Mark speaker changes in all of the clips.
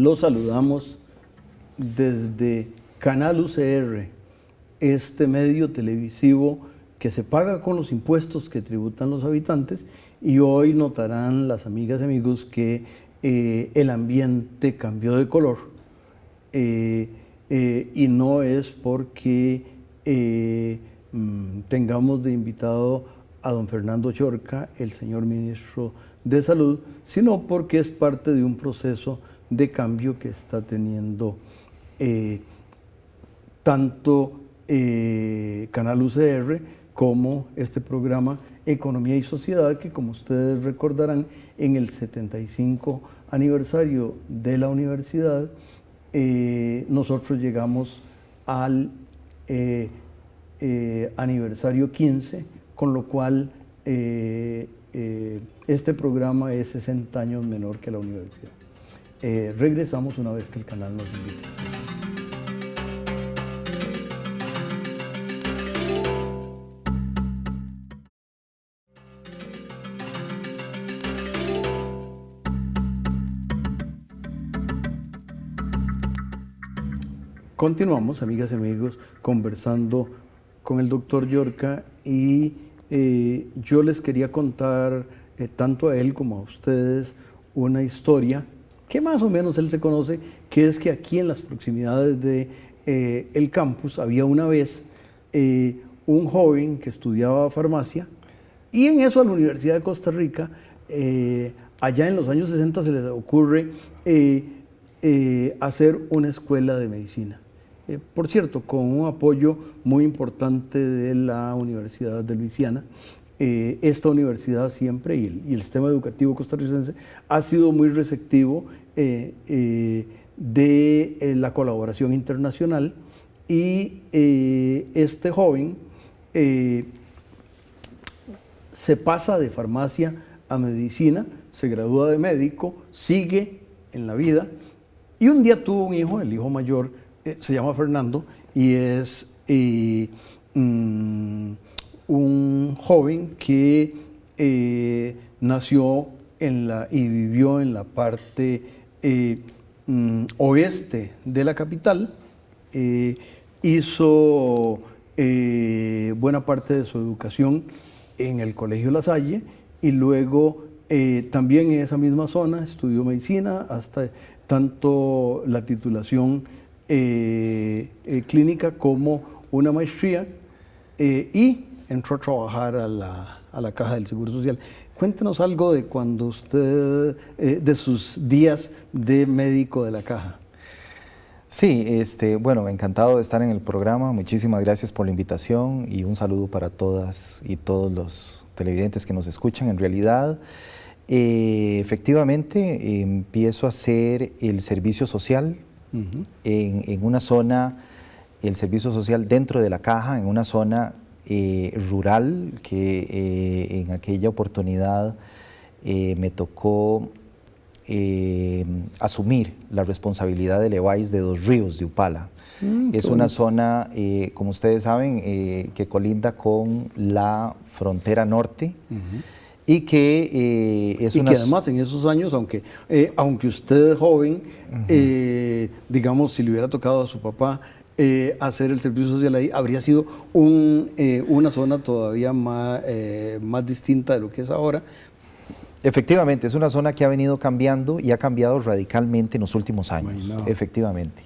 Speaker 1: Los saludamos desde Canal UCR, este medio televisivo que se paga con los impuestos que tributan los habitantes y hoy notarán las amigas y amigos que eh, el ambiente cambió de color. Eh, eh, y no es porque mm, tengamos de invitado a don Fernando Chorca, el señor ministro de Salud, sino porque es parte de un proceso de cambio que está teniendo tanto Canal UCR como este programa Economía y Sociedad, que como ustedes recordarán, en el 75 aniversario de la universidad, eh, nosotros llegamos al eh, eh, aniversario 15, con lo cual este programa es 60 años menor que la universidad. Regresamos una vez que el canal nos invita. Continuamos, amigas y amigos, conversando con el doctor Yorca y eh, yo les quería contar eh, tanto a él como a ustedes una historia que más o menos él se conoce, que es que aquí en las proximidades de eh, campus había una vez un joven que estudiaba farmacia y en eso a la Universidad de Costa Rica, allá en los años 60 se les ocurre hacer una escuela de medicina. Eh, por cierto, con un apoyo muy importante de la Universidad de Luisiana. Eh, esta universidad siempre y el, sistema educativo costarricense ha sido muy receptivo eh, de la colaboración internacional y este joven se pasa de farmacia a medicina, se gradúa de médico, sigue en la vida y un día tuvo un hijo, el hijo mayor, eh, se llama Fernando y es eh, mm, un joven que eh, nació en la, y vivió en la parte mm, oeste de la capital, hizo buena parte de su educación en el Colegio La Salle y luego también en esa misma zona estudió medicina hasta tanto la titulación eh, eh, clínica como una maestría eh, y entró a trabajar a la, a la, Caja del Seguro Social. Cuéntenos algo de cuando usted, de sus días de médico de la Caja.
Speaker 2: Sí, este, bueno, encantado de estar en el programa. Muchísimas gracias por la invitación y un saludo para todas y todos los televidentes que nos escuchan. En realidad, efectivamente, empiezo a hacer el servicio social en, una zona, el servicio social dentro de la caja, en una zona eh, rural que eh, en aquella oportunidad eh, me tocó asumir la responsabilidad de Leváis de Dos Ríos, de Upala. Mm, es una zona, como ustedes saben, que colinda con la frontera norte y que
Speaker 1: eh, es y que además en esos años, aunque, eh, aunque usted es joven, eh, digamos, si le hubiera tocado a su papá hacer el servicio social ahí, habría sido un, una zona todavía más, más distinta de lo que es ahora.
Speaker 2: Efectivamente, es una zona que ha venido cambiando y ha cambiado radicalmente en los últimos años, efectivamente.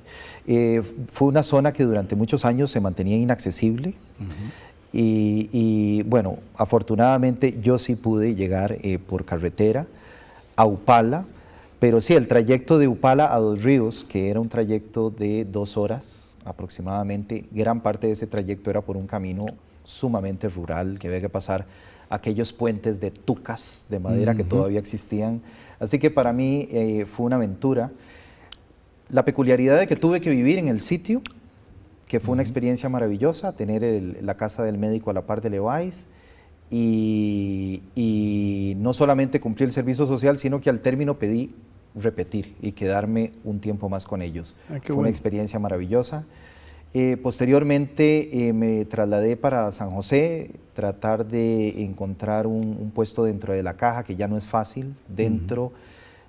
Speaker 2: fue una zona que durante muchos años se mantenía inaccesible. Y, bueno, afortunadamente yo sí pude llegar eh, por carretera a Upala, pero sí, el trayecto de Upala a Dos Ríos, que era un trayecto de dos horas aproximadamente, gran parte de ese trayecto era por un camino sumamente rural, que había que pasar aquellos puentes de tucas de madera que todavía existían. Así que para mí eh, fue una aventura. La peculiaridad de que tuve que vivir en el sitio que fue una experiencia maravillosa, tener la casa del médico a la par de Levi's y, y, no solamente cumplí el servicio social, sino que al término pedí repetir y quedarme un tiempo más con ellos. Ah, fue una experiencia maravillosa. Eh, posteriormente eh, me trasladé para San José, tratar de encontrar un, puesto dentro de la caja, que ya no es fácil, dentro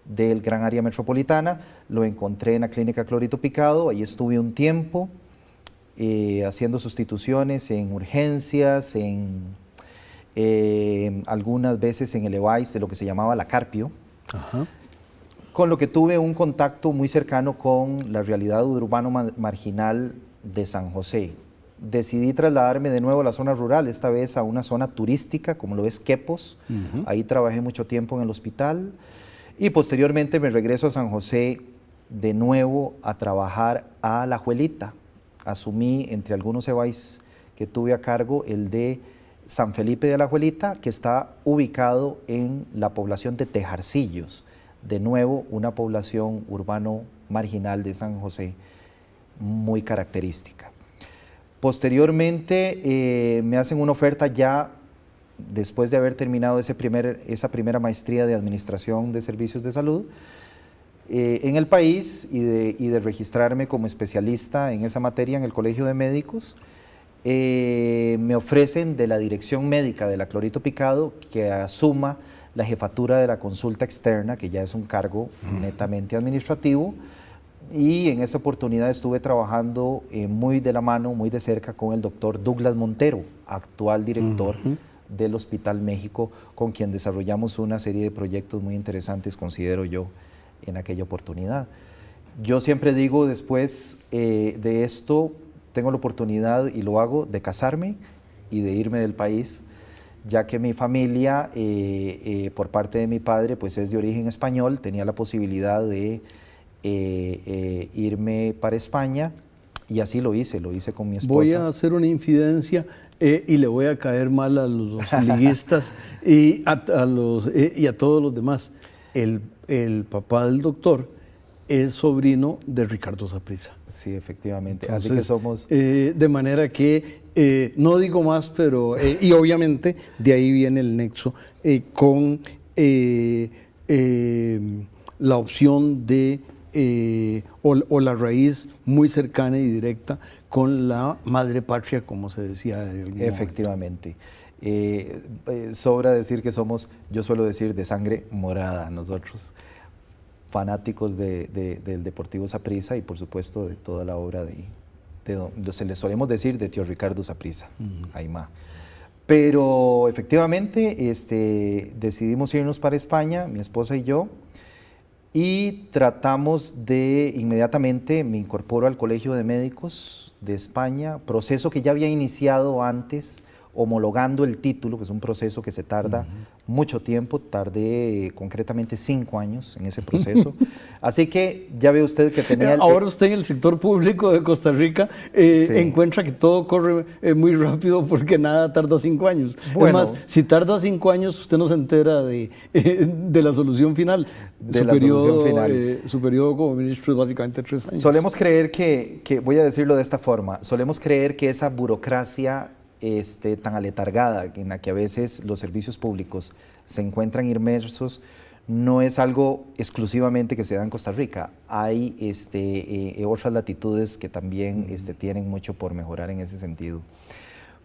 Speaker 2: del gran área metropolitana, lo encontré en la clínica Clorito Picado, ahí estuve un tiempo eh, haciendo sustituciones en urgencias, en algunas veces en el EVAIS de lo que se llamaba la Carpio, con lo que tuve un contacto muy cercano con la realidad urbano marginal de San José. Decidí trasladarme de nuevo a la zona rural, esta vez a una zona turística, como lo es Quepos. Ahí trabajé mucho tiempo en el hospital y posteriormente me regreso a San José de nuevo a trabajar a La Juelita. Asumí entre algunos EVAIS que tuve a cargo el de San Felipe de la Juelita, que está ubicado en la población de Tejarcillos. De nuevo, una población urbano marginal de San José muy característica. Posteriormente eh, me hacen una oferta ya después de haber terminado ese primer, esa primera maestría de Administración de Servicios de Salud eh, en el país y de, y de, registrarme como especialista en esa materia en el Colegio de Médicos, eh, me ofrecen de la Dirección Médica de la Clorito Picado que asuma la jefatura de la consulta externa, que ya es un cargo netamente administrativo, y en esa oportunidad estuve trabajando eh, muy de la mano, muy de cerca con el doctor Douglas Montero, actual director del Hospital México, con quien desarrollamos una serie de proyectos muy interesantes, considero yo, en aquella oportunidad. Yo siempre digo después eh, de esto, tengo la oportunidad y lo hago de casarme y de irme del país, ya que mi familia, eh, eh, por parte de mi padre, pues es de origen español, tenía la posibilidad de irme para España y así lo hice, lo hice con mi esposa.
Speaker 1: Voy a hacer una infidencia eh, y le voy a caer mal a los liguistas y a, los, eh, y a todos los demás. El, el, papá del doctor es sobrino de Ricardo Zaprisa.
Speaker 2: Sí, efectivamente. Así que somos...
Speaker 1: Eh, de manera que, no digo más, pero... y obviamente de ahí viene el nexo con la opción de eh, o, la raíz muy cercana y directa con la madre patria, como se decía.
Speaker 2: Efectivamente. Eh, eh, sobra decir que somos, yo suelo decir, de sangre morada nosotros, fanáticos de, del Deportivo Saprissa y por supuesto de toda la obra de, de se le solemos decir de tío Ricardo Saprissa, Aymá. Pero efectivamente este, decidimos irnos para España, mi esposa y yo, y tratamos de inmediatamente, me incorporo al Colegio de Médicos de España, proceso que ya había iniciado antes homologando el título, que es un proceso que se tarda mucho tiempo, tardé concretamente cinco años en ese proceso. Así que ya ve usted que tenía...
Speaker 1: Ahora usted en el sector público de Costa Rica eh, encuentra que todo corre eh, muy rápido porque nada tarda cinco años. Además, si tarda cinco años, usted no se entera de, de la solución final.
Speaker 2: De su la periodo, solución final.
Speaker 1: Eh, su periodo como ministro es básicamente tres años.
Speaker 2: Solemos creer que, que, voy a decirlo de esta forma, solemos creer que esa burocracia este, tan aletargada en la que a veces los servicios públicos se encuentran inmersos no es algo exclusivamente que se da en Costa Rica. Hay este, eh, otras latitudes que también este, tienen mucho por mejorar en ese sentido.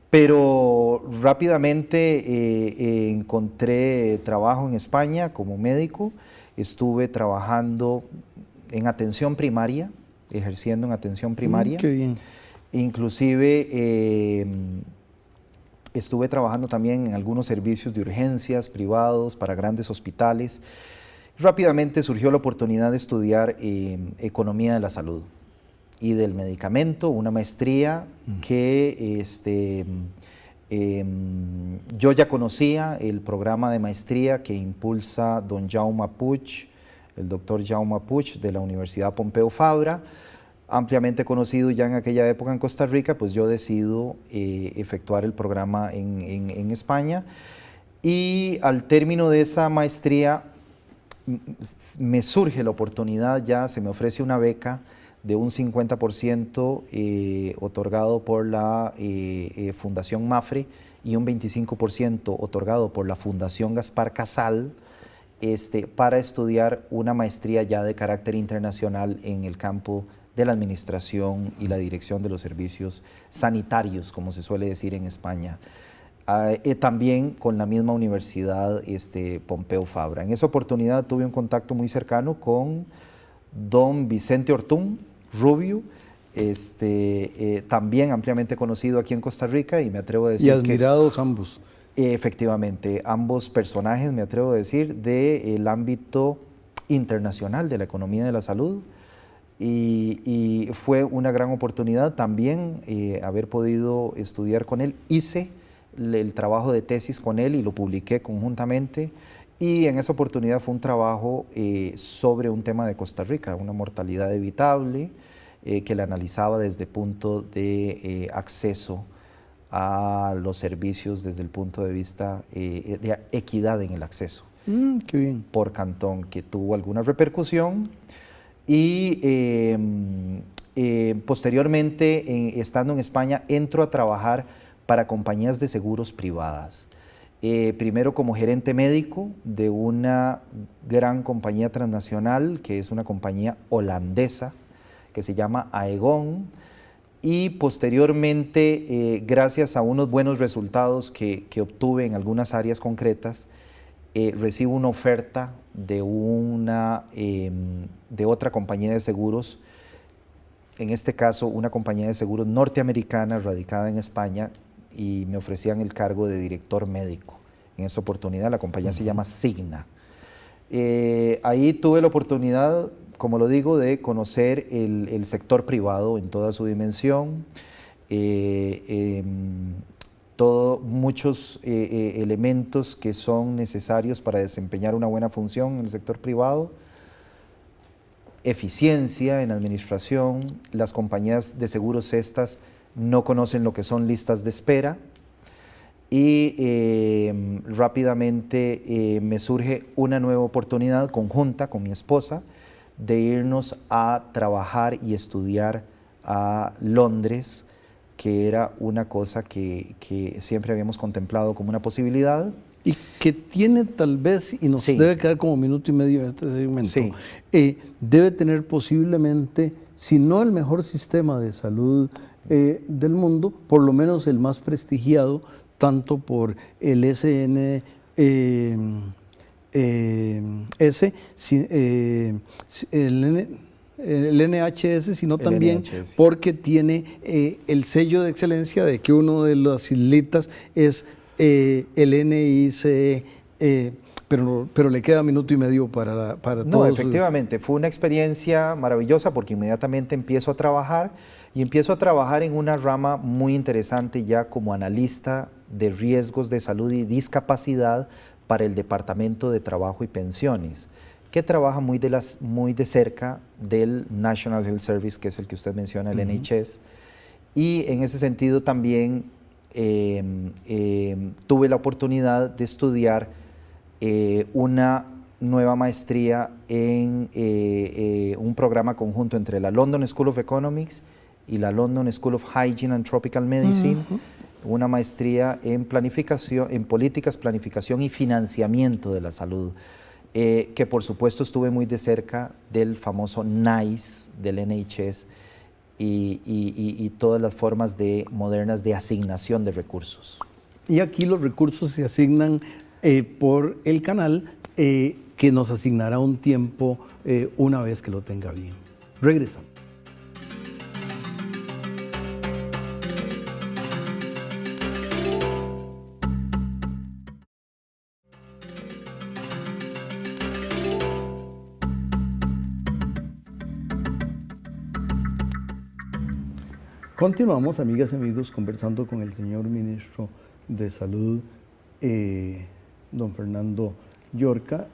Speaker 2: Pero rápidamente eh, eh, encontré trabajo en España como médico. Estuve trabajando en atención primaria, ejerciendo en atención primaria.
Speaker 1: qué bien.
Speaker 2: Inclusive Estuve trabajando también en algunos servicios de urgencias privados para grandes hospitales. Rápidamente surgió la oportunidad de estudiar eh, economía de la salud y del medicamento, una maestría mm. que este, em, yo ya conocía, el programa de maestría que impulsa don Jaume Puig, el doctor Jaume Puig de la Universidad Pompeu Fabra, ampliamente conocido ya en aquella época en Costa Rica, pues yo decido eh, efectuar el programa en, España. Y al término de esa maestría me surge la oportunidad ya, se me ofrece una beca de un 50% eh, otorgado por la eh, Fundación Mafre y un 25% otorgado por la Fundación Gaspar Casal, este, para estudiar una maestría ya de carácter internacional en el campo de la administración y la dirección de los servicios sanitarios, como se suele decir en España. ah, eh, también con la misma universidad este, Pompeu Fabra. En esa oportunidad tuve un contacto muy cercano con don Vicente Ortún Rubio, este, eh, también ampliamente conocido aquí en Costa Rica y me atrevo a decir
Speaker 1: Y admirados ambos.
Speaker 2: Efectivamente, ambos personajes, me atrevo a decir, del ámbito internacional de la economía de la salud y, fue una gran oportunidad también eh, haber podido estudiar con él. Hice el trabajo de tesis con él y lo publiqué conjuntamente y en esa oportunidad fue un trabajo eh, sobre un tema de Costa Rica, una mortalidad evitable eh, que le analizaba desde el punto de acceso a los servicios desde el punto de vista de equidad en el acceso.
Speaker 1: Mm, qué bien.
Speaker 2: Por cantón, que tuvo alguna repercusión y em, eh, posteriormente, estando en España, entro a trabajar para compañías de seguros privadas. Eh, primero como gerente médico de una gran compañía transnacional, que es una compañía holandesa, que se llama Aegon, y posteriormente, eh, gracias a unos buenos resultados que, que obtuve en algunas áreas concretas, recibo una oferta de, una, em, de otra compañía de seguros, en este caso una compañía de seguros norteamericana radicada en España y me ofrecían el cargo de director médico. En esa oportunidad la compañía se llama Signa. Eh, ahí tuve la oportunidad, como lo digo, de conocer el, sector privado en toda su dimensión. Eh, em, muchos eh, eh, elementos que son necesarios para desempeñar una buena función en el sector privado, eficiencia en administración, las compañías de seguros estas no conocen lo que son listas de espera. Y eh, rápidamente me surge una nueva oportunidad conjunta con mi esposa de irnos a trabajar y estudiar a Londres que era una cosa que, siempre habíamos contemplado como una posibilidad.
Speaker 1: Y que tiene tal vez, y nos debe quedar como minuto y medio en este segmento, eh, debe tener posiblemente, si no el mejor sistema de salud eh, del mundo, por lo menos el más prestigiado, tanto por el SN. Eh, S, el el NHS, sino también porque tiene eh, el sello de excelencia de que uno de las islitas es eh, el NICE, eh, pero, pero le queda minuto y medio para, para
Speaker 2: No, efectivamente, fue una experiencia maravillosa porque inmediatamente empiezo a trabajar y empiezo a trabajar en una rama muy interesante ya como analista de riesgos de salud y discapacidad para el Departamento de Trabajo y Pensiones que trabaja muy de, las, muy de cerca del National Health Service, que es el que usted menciona, el NHS. Y en ese sentido también em, em, tuve la oportunidad de estudiar eh, una nueva maestría en eh, eh, un programa conjunto entre la London School of Economics y la London School of Hygiene and Tropical Medicine, una maestría en planificación, en políticas, planificación y financiamiento de la salud. Eh, que por supuesto estuve muy de cerca del famoso NICE del NHS y, todas las formas de, modernas de asignación de recursos.
Speaker 1: Y aquí los recursos se asignan eh, por el canal eh, que nos asignará un tiempo una vez que lo tenga bien. Regresamos. Continuamos, amigas y amigos, conversando con el señor ministro de Salud, eh, don Fernando Yorca,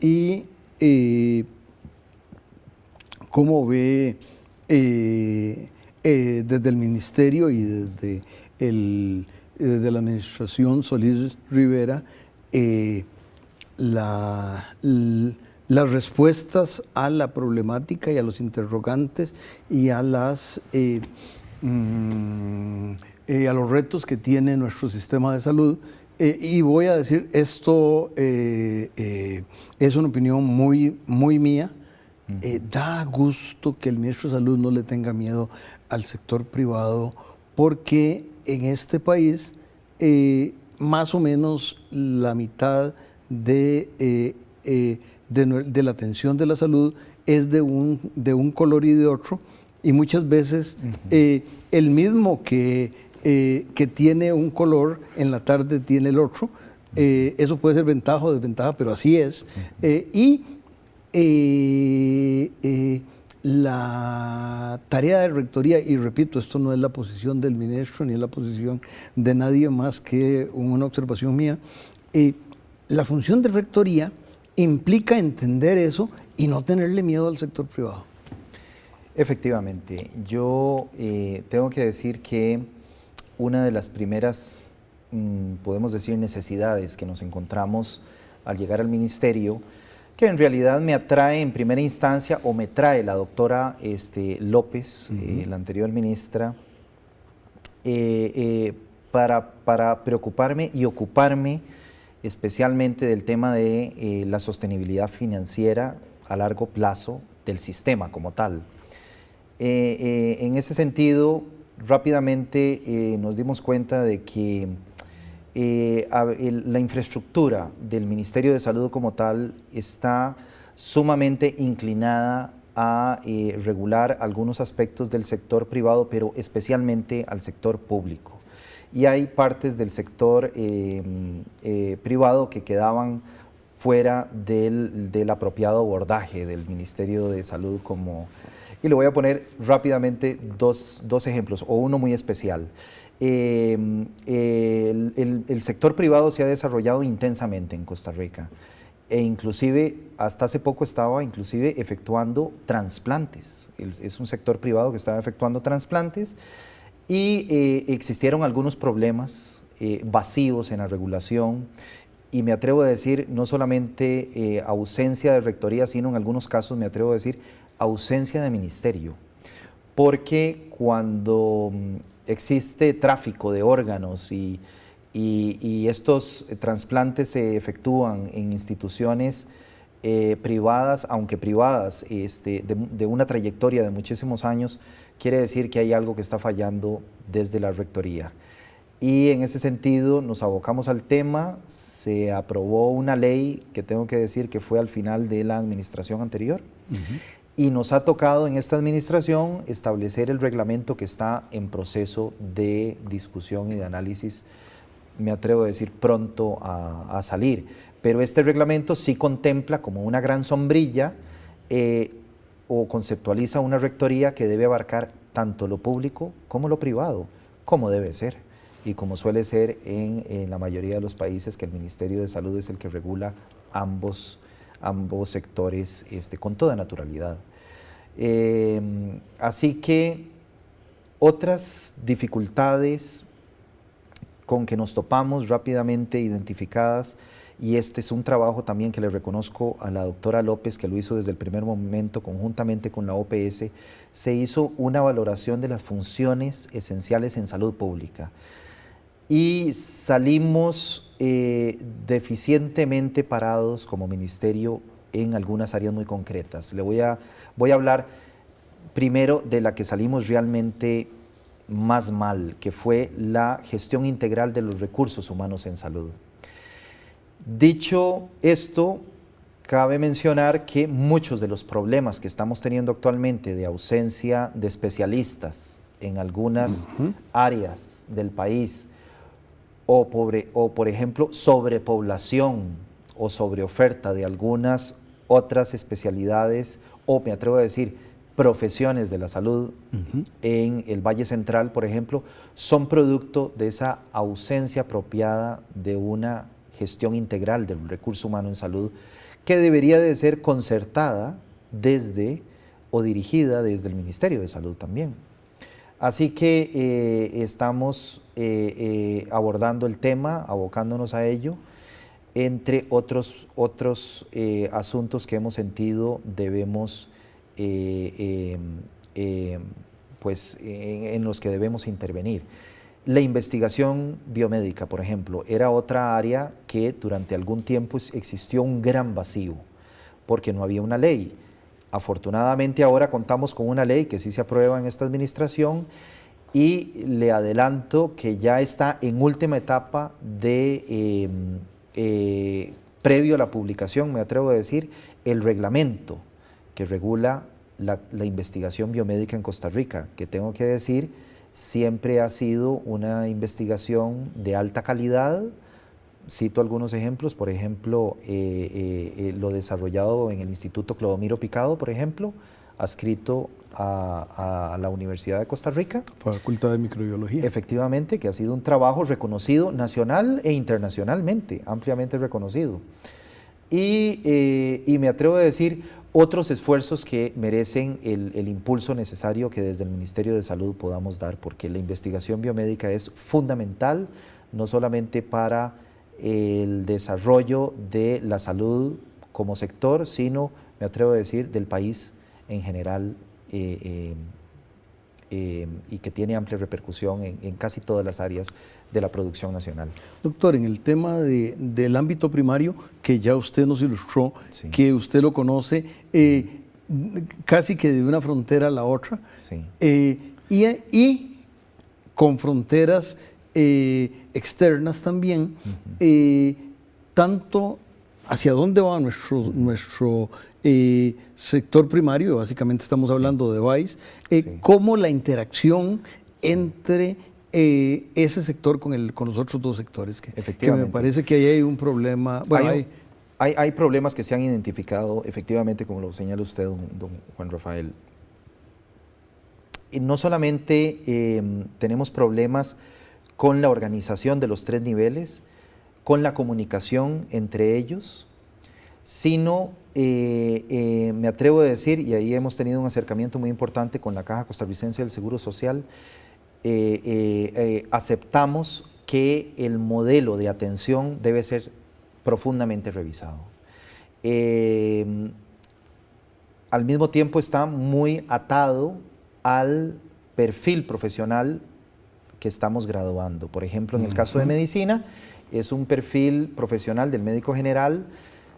Speaker 1: y eh, cómo ve eh, desde el ministerio y desde, el, desde la administración Solís Rivera la, las respuestas a la problemática y a los interrogantes y a las Mm, eh, a los retos que tiene nuestro sistema de salud. Eh, y voy a decir, esto eh, es una opinión muy, muy mía. da gusto que el ministro de Salud no le tenga miedo al sector privado, porque en este país más o menos la mitad de, de, la atención de la salud es de un, de un color y de otro, y muchas veces el mismo que, que tiene un color en la tarde tiene el otro, eh, eso puede ser ventaja o desventaja, pero así es. Eh, y eh, la tarea de rectoría, y repito, esto no es la posición del ministro ni es la posición de nadie más que una observación mía, la función de rectoría implica entender eso y no tenerle miedo al sector privado.
Speaker 2: Efectivamente, yo tengo que decir que una de las primeras Mm, podemos decir, necesidades que nos encontramos al llegar al ministerio, que en realidad me atrae en primera instancia o me trae la doctora este, López, eh, la anterior ministra, eh, eh, para, para, preocuparme y ocuparme especialmente del tema de la sostenibilidad financiera a largo plazo del sistema como tal. En ese sentido, rápidamente nos dimos cuenta de que eh, la infraestructura del Ministerio de Salud como tal está sumamente inclinada a eh, regular algunos aspectos del sector privado, pero especialmente al sector público. Y hay partes del sector eh, privado que quedaban fuera del, del, apropiado abordaje del Ministerio de Salud como... Y le voy a poner rápidamente dos, dos ejemplos, o uno muy especial. Em, el, sector privado se ha desarrollado intensamente en Costa Rica e inclusive hasta hace poco estaba inclusive efectuando trasplantes. Es un sector privado que estaba efectuando trasplantes y eh, existieron algunos problemas eh, vacíos en la regulación y me atrevo a decir no solamente eh, ausencia de rectoría, sino en algunos casos me atrevo a decir ausencia de ministerio. Porque cuando existe tráfico de órganos y, estos trasplantes se efectúan en instituciones eh, privadas, aunque privadas, este, de, una trayectoria de muchísimos años, quiere decir que hay algo que está fallando desde la rectoría. Y en ese sentido nos abocamos al tema, se aprobó una ley que tengo que decir que fue al final de la administración anterior, y nos ha tocado en esta administración establecer el reglamento que está en proceso de discusión y de análisis, me atrevo a decir pronto a, salir. Pero este reglamento sí contempla como una gran sombrilla eh, o conceptualiza una rectoría que debe abarcar tanto lo público como lo privado, como debe ser y como suele ser en, la mayoría de los países que el Ministerio de Salud es el que regula ambos ambos sectores este, con toda naturalidad. Em, así que otras dificultades con que nos topamos rápidamente identificadas, y este es un trabajo también que le reconozco a la doctora López, que lo hizo desde el primer momento conjuntamente con la OPS, se hizo una valoración de las funciones esenciales en salud pública y salimos eh, deficientemente parados como ministerio en algunas áreas muy concretas. Le voy a, voy a hablar primero de la que salimos realmente más mal, que fue la gestión integral de los recursos humanos en salud. Dicho esto, cabe mencionar que muchos de los problemas que estamos teniendo actualmente de ausencia de especialistas en algunas áreas del país, o, o por ejemplo sobrepoblación o sobreoferta de algunas otras especialidades o me atrevo a decir profesiones de la salud en el Valle Central, por ejemplo, son producto de esa ausencia apropiada de una gestión integral del recurso humano en salud que debería de ser concertada desde o dirigida desde el Ministerio de Salud también. Así que eh, estamos eh, eh, abordando el tema, abocándonos a ello, entre otros, otros asuntos que hemos sentido debemos, pues, en, los que debemos intervenir. La investigación biomédica, por ejemplo, era otra área que durante algún tiempo existió un gran vacío, porque no había una ley. Afortunadamente ahora contamos con una ley que sí se aprueba en esta administración y le adelanto que ya está en última etapa de, em, eh, previo a la publicación, me atrevo a decir, el reglamento que regula la, investigación biomédica en Costa Rica, que tengo que decir, siempre ha sido una investigación de alta calidad. Cito algunos ejemplos, por ejemplo, eh, eh, lo desarrollado en el Instituto Clodomiro Picado, por ejemplo, adscrito a, la Universidad de Costa Rica.
Speaker 1: Facultad de Microbiología.
Speaker 2: Efectivamente, que ha sido un trabajo reconocido nacional e internacionalmente, ampliamente reconocido. Y, eh, me atrevo a decir otros esfuerzos que merecen el, el, impulso necesario que desde el Ministerio de Salud podamos dar, porque la investigación biomédica es fundamental, no solamente para el desarrollo de la salud como sector, sino, me atrevo a decir, del país en general eh, eh, eh, y que tiene amplia repercusión en, casi todas las áreas de la producción nacional.
Speaker 1: Doctor, en el tema del ámbito primario, que ya usted nos ilustró, que usted lo conoce casi que de una frontera a la otra, y, con fronteras externas también, tanto hacia dónde va nuestro, nuestro eh, sector primario, básicamente estamos hablando de VICE, eh, cómo la interacción entre eh, ese sector con, el, con los otros dos sectores, que, me parece que ahí hay un problema.
Speaker 2: hay, hay, problemas que se han identificado, efectivamente, como lo señala usted, don, Juan Rafael. Y no solamente em, tenemos problemas con la organización de los tres niveles, con la comunicación entre ellos, sino eh, eh, me atrevo a decir, y ahí hemos tenido un acercamiento muy importante con la Caja Costarricense del Seguro Social, eh, aceptamos que el modelo de atención debe ser profundamente revisado. al mismo tiempo está muy atado al perfil profesional que estamos graduando. Por ejemplo, en el caso de medicina, es un perfil profesional del médico general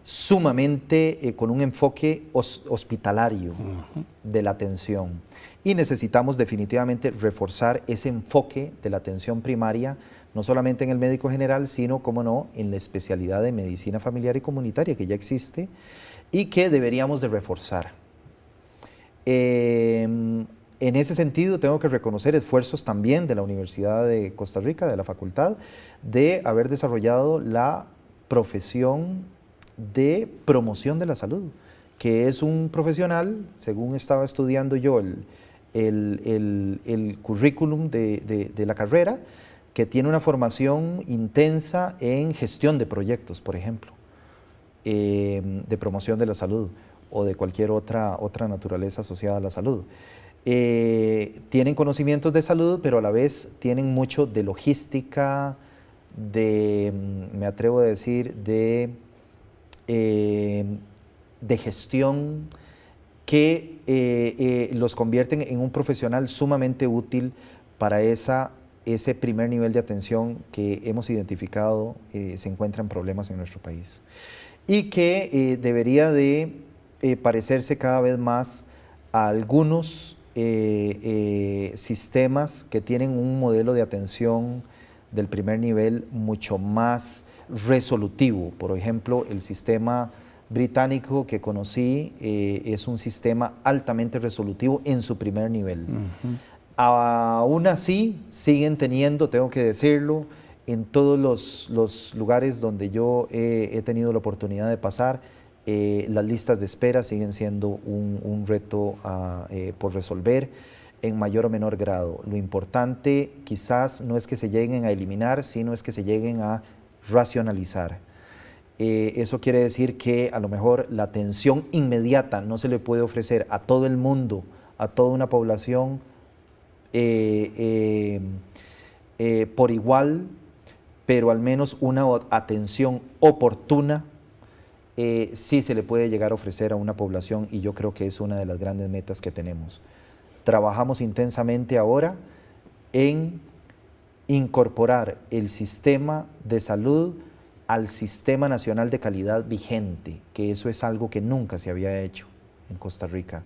Speaker 2: sumamente eh, con un enfoque hospitalario de la atención. Y necesitamos definitivamente reforzar ese enfoque de la atención primaria, no solamente en el médico general, sino, como no, en la especialidad de medicina familiar y comunitaria que ya existe y que deberíamos de reforzar. Em, en ese sentido, tengo que reconocer esfuerzos también de la Universidad de Costa Rica, de la facultad, de haber desarrollado la profesión de promoción de la salud, que es un profesional, según estaba estudiando yo el, el, currículum de, la carrera, que tiene una formación intensa en gestión de proyectos, por ejemplo, eh, de promoción de la salud o de cualquier otra, otra naturaleza asociada a la salud. Eh, tienen conocimientos de salud, pero a la vez tienen mucho de logística, de, me atrevo a decir, de eh, de gestión que eh, los convierten en un profesional sumamente útil para esa, ese primer nivel de atención que hemos identificado se encuentra en problemas en nuestro país. Y que debería de parecerse cada vez más a algunos sistemas que tienen un modelo de atención del primer nivel mucho más resolutivo. Por ejemplo, el sistema británico que conocí eh, es un sistema altamente resolutivo en su primer nivel. Aún así, siguen teniendo, tengo que decirlo, en todos los, lugares donde yo he tenido la oportunidad de pasar, eh, las listas de espera siguen siendo un, reto ah, eh, por resolver en mayor o menor grado. Lo importante quizás no es que se lleguen a eliminar, sino es que se lleguen a racionalizar. Eh, eso quiere decir que a lo mejor la atención inmediata no se le puede ofrecer a todo el mundo, a toda una población por igual, pero al menos una atención oportuna sí se le puede llegar a ofrecer a una población y yo creo que es una de las grandes metas que tenemos. Trabajamos intensamente ahora en incorporar el sistema de salud al sistema nacional de calidad vigente, que eso es algo que nunca se había hecho en Costa Rica.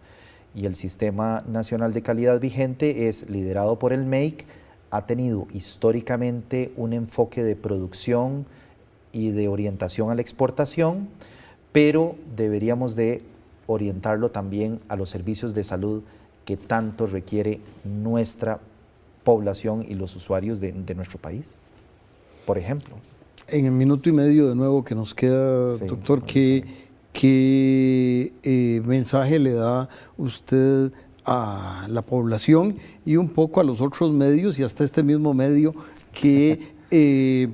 Speaker 2: y el Sistema Nacional de Calidad vigente es liderado por el MEIC, ha tenido históricamente un enfoque de producción y de orientación a la exportación, pero deberíamos de orientarlo también a los servicios de salud que tanto requiere nuestra población y los usuarios de, nuestro país, por ejemplo.
Speaker 1: En el minuto y medio de nuevo que nos queda, doctor, ¿qué, qué eh, mensaje le da usted a la población y un poco a los otros medios y hasta este mismo medio que eh,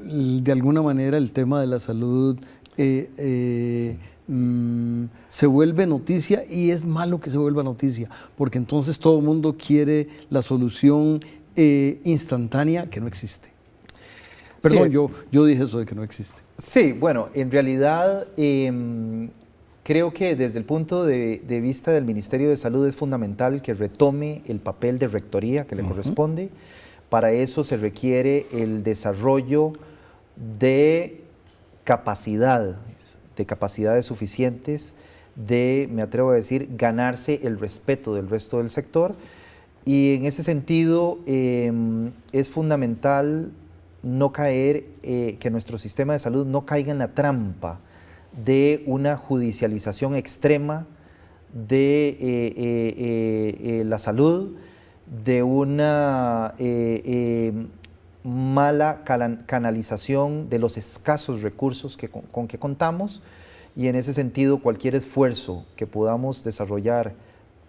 Speaker 1: de alguna manera el tema de la salud eh, mm, se vuelve noticia y es malo que se vuelva noticia, porque entonces todo el mundo quiere la solución instantánea que no existe. Perdón, yo, yo dije eso de que no existe.
Speaker 2: Sí, bueno, en realidad em, creo que desde el punto de, vista del Ministerio de Salud es fundamental que retome el papel de rectoría que le corresponde. Para eso se requiere el desarrollo de capacidades, de capacidades suficientes, de, me atrevo a decir, ganarse el respeto del resto del sector. Y en ese sentido em, es fundamental no caer, eh, que nuestro sistema de salud no caiga en la trampa de una judicialización extrema de eh, eh, la salud, de una mala canalización de los escasos recursos que, con, que contamos y en ese sentido cualquier esfuerzo que podamos desarrollar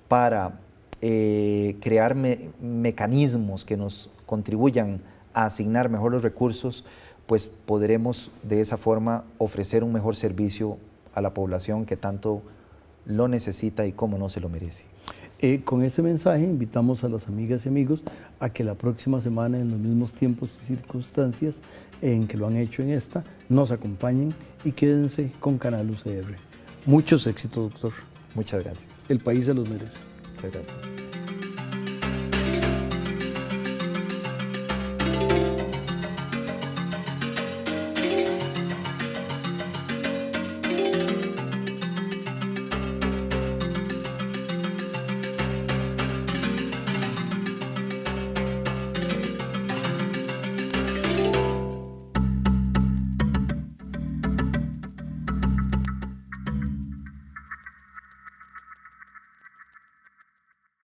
Speaker 2: para crear mecanismos que nos contribuyan a asignar mejor los recursos, pues podremos de esa forma ofrecer un mejor servicio a la población que tanto lo necesita y como no se lo merece.
Speaker 1: Eh, con ese mensaje invitamos a las amigas y amigos a que la próxima semana, en los mismos tiempos y circunstancias en que lo han hecho en esta, nos acompañen y quédense con Canal UCR. Muchos éxitos, doctor.
Speaker 2: Muchas gracias.
Speaker 1: El país se los merece.
Speaker 2: Muchas gracias.